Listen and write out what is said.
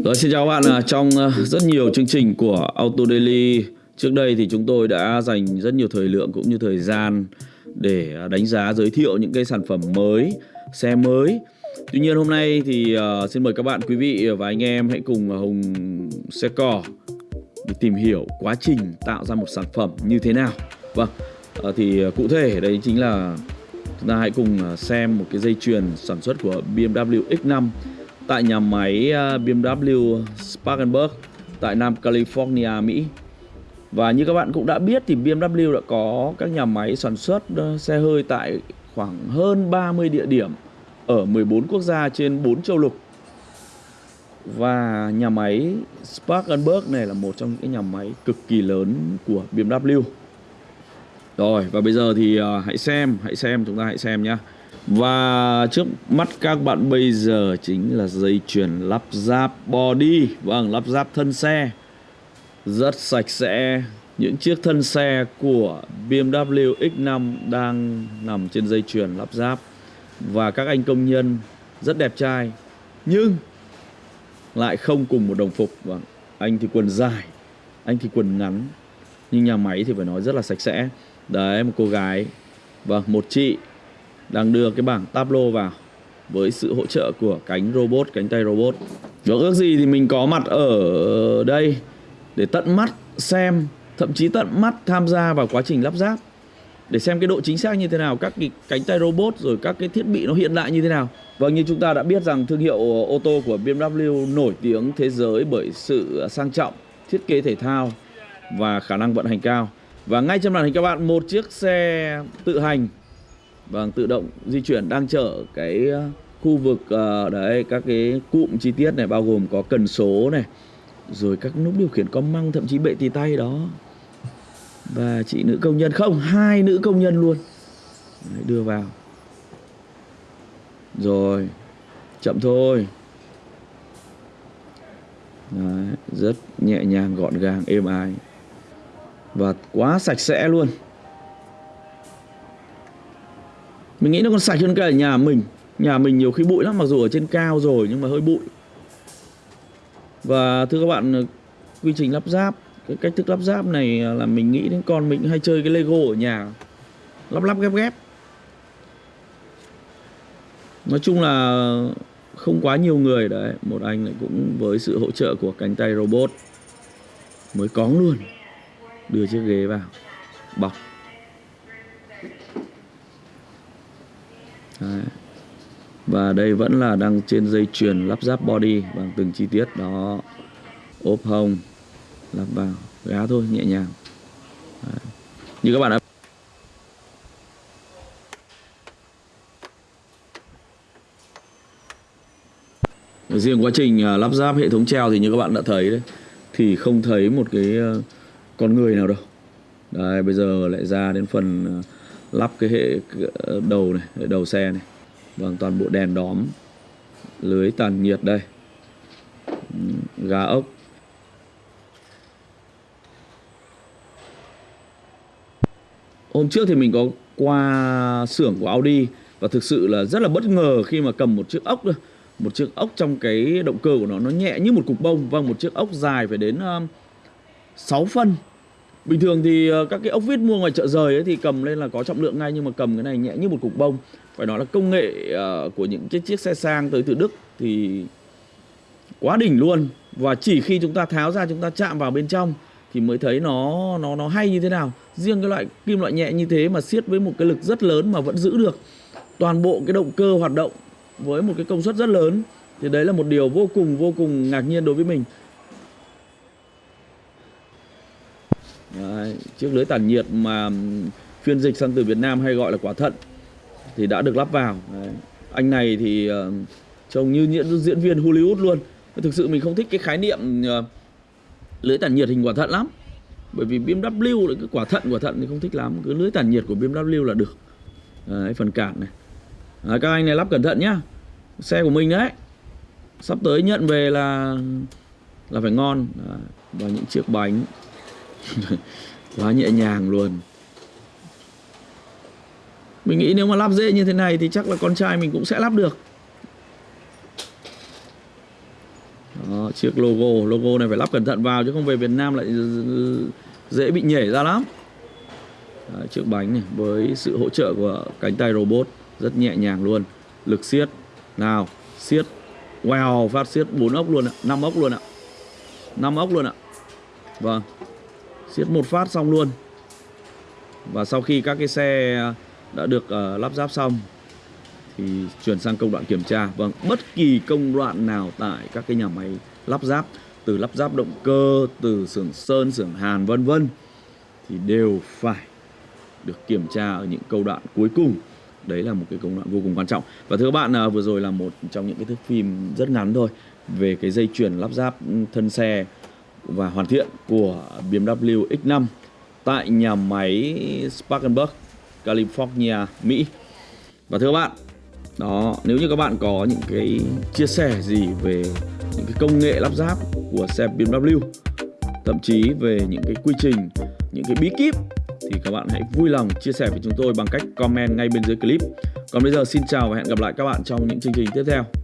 Rồi xin chào các bạn, à, trong ờ, rất nhiều chương trình của Auto Daily trước đây thì chúng tôi đã dành rất nhiều thời lượng cũng như thời gian để ờ, đánh giá giới thiệu những cái sản phẩm mới, xe mới. Tuy nhiên hôm nay thì uh, xin mời các bạn quý vị và anh em hãy cùng Hùng Xe Cò để tìm hiểu quá trình tạo ra một sản phẩm như thế nào. Vâng, uh, thì cụ thể đây chính là chúng ta hãy cùng xem một cái dây chuyền sản xuất của BMW X5 tại nhà máy à, BMW Spartanburg tại Nam California, Mỹ. Và như các bạn cũng đã biết thì BMW đã có các nhà máy sản xuất à, xe hơi tại khoảng hơn 30 địa điểm ở 14 quốc gia trên 4 châu lục. Và nhà máy Spartanburg này là một trong những cái nhà máy cực kỳ lớn của BMW. Rồi và bây giờ thì à, hãy xem, hãy xem chúng ta hãy xem nhá. Và trước mắt các bạn bây giờ chính là dây chuyền lắp ráp body. Vâng, lắp ráp thân xe. Rất sạch sẽ. Những chiếc thân xe của BMW X5 đang nằm trên dây chuyền lắp ráp. Và các anh công nhân rất đẹp trai Nhưng lại không cùng một đồng phục. Vâng, anh thì quần dài Anh thì quần ngắn Nhưng nhà máy thì phải nói rất là sạch sẽ. Đấy, một cô gái. Vâng, một chị đang đưa cái bảng tableau vào với sự hỗ trợ của cánh robot, cánh tay robot. Và ước gì thì mình có mặt ở đây để tận mắt xem, thậm chí tận mắt tham gia vào quá trình lắp ráp để xem cái độ chính xác như thế nào, các cái cánh tay robot rồi các cái thiết bị nó hiện đại như thế nào. Vâng như chúng ta đã biết rằng thương hiệu ô tô của BMW nổi tiếng thế giới bởi sự sang trọng, thiết kế thể thao và khả năng vận hành cao. Và ngay trên màn hình các bạn một chiếc xe tự hành Vâng, tự động di chuyển đang chở cái ờ, khu vực uh, đấy các cái cụm chi tiết này bao gồm có cần số này, rồi các nút điều khiển con măng thậm chí bệ tì tay đó. Và chị nữ công nhân không, hai nữ công nhân luôn. Đấy, đưa vào. Rồi, chậm thôi. Đấy, rất nhẹ nhàng gọn gàng êm ái và quá sạch sẽ luôn Mình nghĩ nó còn sạch hơn cả nhà mình. Nhà mình nhiều khi bụi lắm, Mặc dù ở trên cao rồi nhưng mà hơi bụi. Và thưa các bạn, Quy trình lắp ráp, Cái cách thức lắp ráp này là mình nghĩ đến con mình hay chơi cái Lego ở nhà. Lắp lắp ghép ghép. Nói chung là không quá nhiều người đấy. Một anh lại cũng với sự hỗ trợ của cánh tay robot Mới cóng luôn. Đưa chiếc ghế vào. Bọc. Đấy. Và đây vẫn là đang trên dây chuyền lắp ráp body bằng từng chi tiết. Đó. Ốp hông, lắp vào. Gá thôi, nhẹ nhàng. Đấy. như các bạn đã riêng quá trình à, lắp ráp hệ thống treo thì như các bạn đã thấy đấy, thì không thấy một cái à, con người nào đâu. Đây bây giờ lại ra đến phần à, lắp cái hệ ờ, đầu này, hệ đầu xe này. Vâng toàn bộ đèn đóm, lưới tàn nhiệt đây. Gà ốc. Hôm trước thì mình có qua xưởng của Audi và thực sự là rất là bất ngờ khi mà cầm một chiếc ốc một chiếc ốc trong cái động cơ của nó nó nhẹ như một cục bông. Vâng một chiếc ốc dài phải đến 6 phân. Bình thường thì ờ, các cái ốc vít mua ngoài chợ rời ấy thì cầm lên là có trọng lượng ngay, nhưng mà cầm cái này nhẹ như một cục bông. Phải nói là công nghệ ờ, của những cái chiếc xe sang tới từ Đức thì quá đỉnh luôn. Và chỉ khi chúng ta tháo ra, chúng ta chạm vào bên trong thì mới thấy nó nó nó hay như thế nào. Riêng cái loại kim loại nhẹ như thế mà siết với một cái lực rất lớn mà vẫn giữ được toàn bộ cái động cơ hoạt động với một cái công suất rất lớn thì đấy là một điều vô cùng vô cùng ngạc nhiên đối với mình. Đấy, chiếc lưới tản nhiệt mà phiên dịch sang từ Việt Nam hay gọi là quả thận thì đã được lắp vào. Đấy. Anh này thì uh, trông như diễn, diễn viên Hollywood luôn. Thực sự mình không thích cái khái niệm uh, lưới tản nhiệt hình quả thận lắm. Bởi vì BMW là cái quả thận quả thận thì không thích lắm. Cứ lưới tản nhiệt của BMW là được. Đấy, phần cản này. Đấy, các anh này lắp cẩn thận nhá. Xe của mình đấy. Sắp tới nhận về là là phải ngon. Đấy, và những chiếc bánh quá nhẹ nhàng luôn. Mình nghĩ nếu mà lắp dễ như thế này thì chắc là con trai mình cũng sẽ lắp được. Đó, chiếc logo logo này phải lắp cẩn thận vào chứ không về Việt Nam lại dễ bị nhảy ra lắm. Đấy, chiếc bánh này với sự hỗ trợ của cánh tay robot rất nhẹ nhàng luôn. Lực siết nào siết. Wow phát siết bốn ốc luôn ạ năm ốc luôn ạ. Năm ốc luôn ạ. Vâng siết một phát xong luôn. Và sau khi các cái xe đã được uh, lắp ráp xong thì chuyển sang công đoạn kiểm tra. Vâng bất kỳ công đoạn nào tại các cái nhà máy lắp ráp từ lắp ráp động cơ từ xưởng sơn xưởng hàn vân vân thì đều phải được kiểm tra ở những câu đoạn cuối cùng. Đấy là một cái công đoạn vô cùng quan trọng. Và thưa các bạn à, vừa rồi là một trong những cái thước phim rất ngắn thôi về cái dây chuyền lắp ráp thân xe và hoàn thiện của BMW X5 tại nhà máy Spartanburg, California, Mỹ. Và thưa các bạn, đó nếu như các bạn có những cái chia sẻ gì về những cái công nghệ lắp ráp của xe BMW thậm chí về những cái quy trình những cái bí kíp thì các bạn hãy vui lòng chia sẻ với chúng tôi bằng cách comment ngay bên dưới clip còn bây giờ xin chào và hẹn gặp lại các bạn trong những chương trình tiếp theo